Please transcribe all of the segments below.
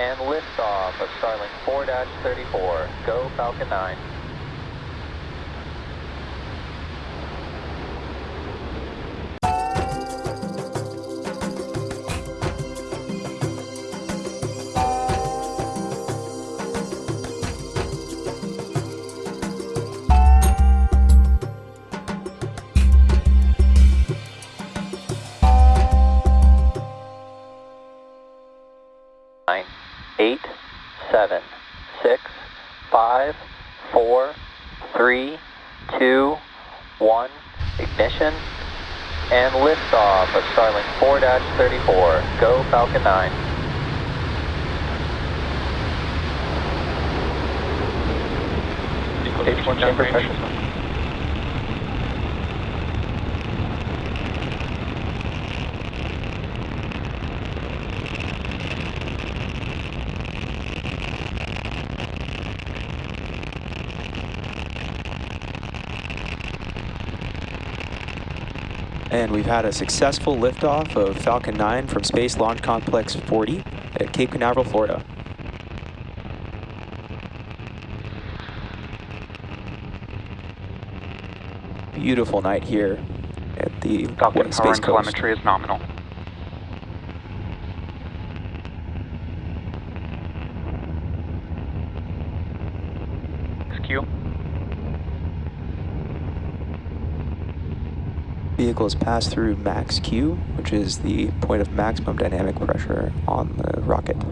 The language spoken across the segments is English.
and liftoff of Starlink 4-34. Go Falcon 9. Nine, eight, seven, six, five, four, three, two, one. Ignition and liftoff of Starlink 4-34. Go Falcon 9. Stage one chamber pressure. And we've had a successful liftoff of Falcon 9 from Space Launch Complex 40 at Cape Canaveral, Florida. Beautiful night here at the Falcon Space Coast. telemetry is nominal. SQ. Vehicles pass through max Q, which is the point of maximum dynamic pressure on the rocket.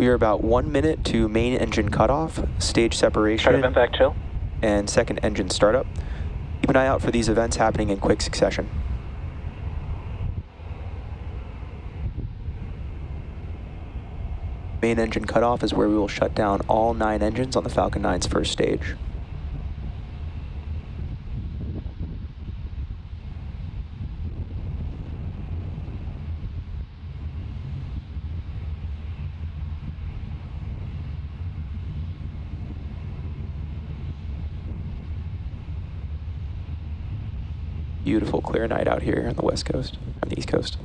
We are about one minute to main engine cutoff, stage separation, Start of MVac chill. and second engine startup. Keep an eye out for these events happening in quick succession. Main engine cutoff is where we will shut down all nine engines on the Falcon 9's first stage. Beautiful clear night out here on the west coast, on the east coast.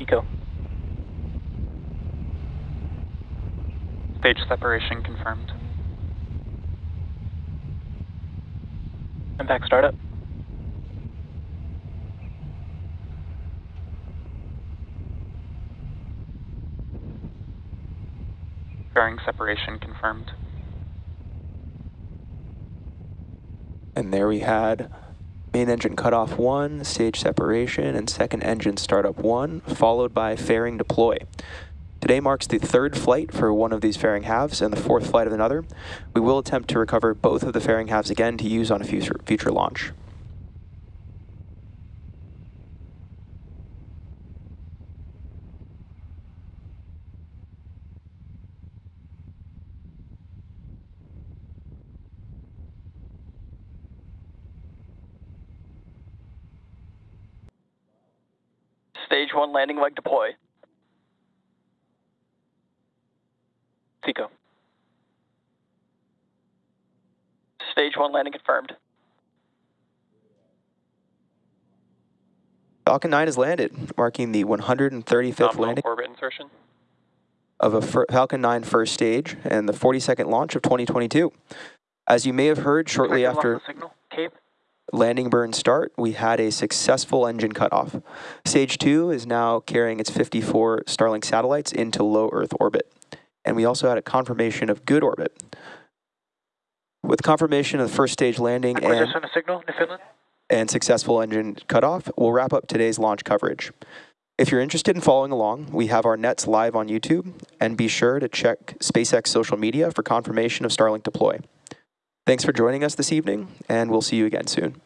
Eco. Stage separation confirmed. MVac startup. Fairing separation confirmed. And there we had main engine cutoff one, stage separation, and second engine startup one, followed by fairing deploy. Today marks the third flight for one of these fairing halves and the fourth flight of another. We will attempt to recover both of the fairing halves again to use on a future, future launch. Stage one landing leg deploy. Seco. Stage one landing confirmed. Falcon 9 has landed, marking the 135th Nominal landing orbit insertion. of a Falcon 9 first stage and the 42nd launch of 2022. As you may have heard shortly after. Cape. landing burn start, we had a successful engine cutoff. Stage two is now carrying its 54 Starlink satellites into low Earth orbit. And we also had a confirmation of good orbit. With confirmation of the first stage landing and, signal, and successful engine cutoff, we'll wrap up today's launch coverage. If you're interested in following along, we have our nets live on YouTube, and be sure to check SpaceX social media for confirmation of Starlink deploy. Thanks for joining us this evening, and we'll see you again soon.